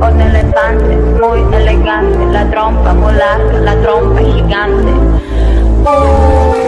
Un elefante muy elegante, la trompa muy la trompa gigante. Oh,